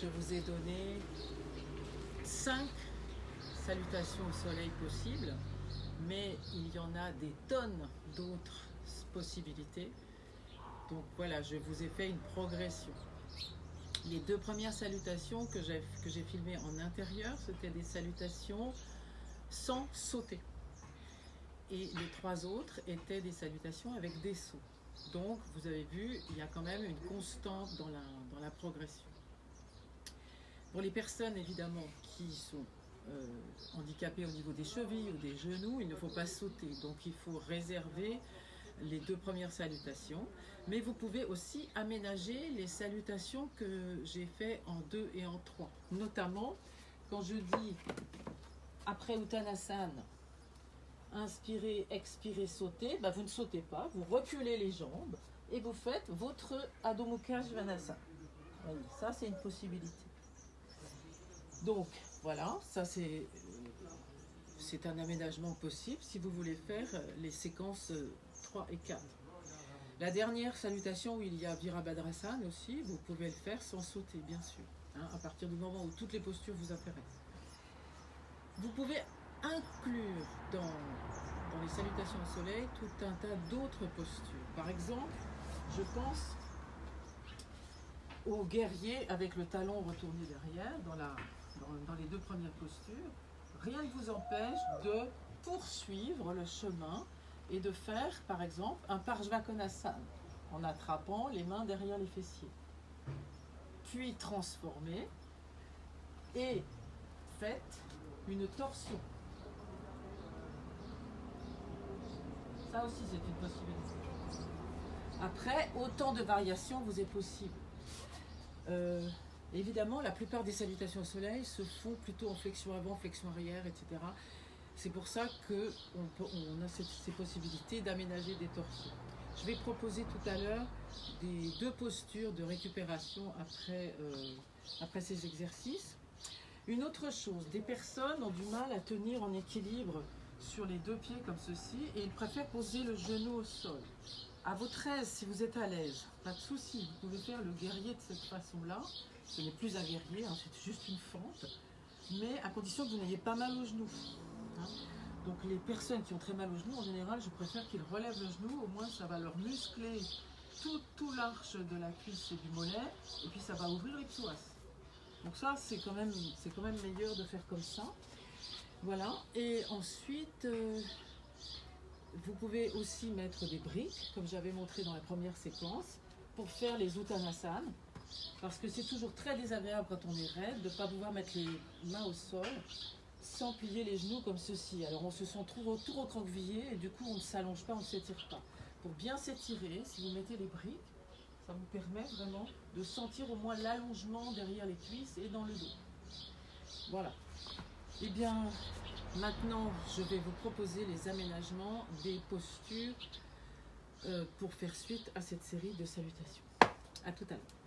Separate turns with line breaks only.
je vous ai donné 5 salutations au soleil possibles, mais il y en a des tonnes d'autres possibilités. Donc voilà, je vous ai fait une progression. Les deux premières salutations que j'ai filmées en intérieur, c'était des salutations sans sauter. Et les trois autres étaient des salutations avec des sauts. Donc, vous avez vu, il y a quand même une constante dans la, dans la progression. Pour les personnes, évidemment, qui sont euh, handicapées au niveau des chevilles ou des genoux, il ne faut pas sauter. Donc, il faut réserver les deux premières salutations. Mais vous pouvez aussi aménager les salutations que j'ai fait en deux et en trois. Notamment, quand je dis après Uttanasana, inspirez, expirez, sautez, bah vous ne sautez pas, vous reculez les jambes et vous faites votre Adho Mukha Svanasana. ça c'est une possibilité. Donc voilà, ça c'est c'est un aménagement possible si vous voulez faire les séquences 3 et 4. La dernière salutation où il y a Virabhadrasana aussi, vous pouvez le faire sans sauter bien sûr, hein, à partir du moment où toutes les postures vous intéressent. Vous pouvez inclure dans, les salutations au soleil tout un tas d'autres postures. Par exemple, je pense au guerrier avec le talon retourné derrière dans, la, dans, les deux premières postures. Rien ne vous empêche de poursuivre le chemin et de faire, par exemple, un Parjvakonasana en attrapant les mains derrière les fessiers. Puis transformer et faites une torsion. Ça aussi, c'est une possibilité. Après, autant de variations vous est possible. Euh, évidemment, la plupart des salutations au soleil se font plutôt en flexion avant, flexion arrière, etc. C'est pour ça qu'on on a ces possibilités d'aménager des torsions. Je vais proposer tout à l'heure des deux postures de récupération après, euh, après ces exercices. Une autre chose, des personnes ont du mal à tenir en équilibre sur les deux pieds comme ceci et ils préfèrent poser le genou au sol. À votre aise, si vous êtes à l'aise, pas de souci, vous pouvez faire le guerrier de cette façon-là. Ce n'est plus un guerrier, hein, c'est juste une fente, mais à condition que vous n'ayez pas mal au genou. Hein. Donc les personnes qui ont très mal au genou, en général, je préfère qu'ils relèvent le genou, au moins ça va leur muscler tout, l'arche de la cuisse et du mollet, et puis ça va ouvrir les psoas. Donc ça, c'est quand, même, quand même meilleur de faire comme ça. Voilà, et ensuite, euh, vous pouvez aussi mettre des briques, comme j'avais montré dans la première séquence, pour faire les Uttanasana, parce que c'est toujours très désagréable quand on est raide de ne pas pouvoir mettre les mains au sol sans plier les genoux comme ceci. Alors on se sent tout, tout recroquevillé et du coup on ne s'allonge pas, on ne s'étire pas. Pour bien s'étirer, si vous mettez les briques, ça vous permet vraiment de sentir au moins l'allongement derrière les cuisses et dans le dos. Voilà. Eh bien, maintenant, je vais vous proposer les aménagements des postures euh, pour faire suite à cette série de salutations. A tout à l'heure.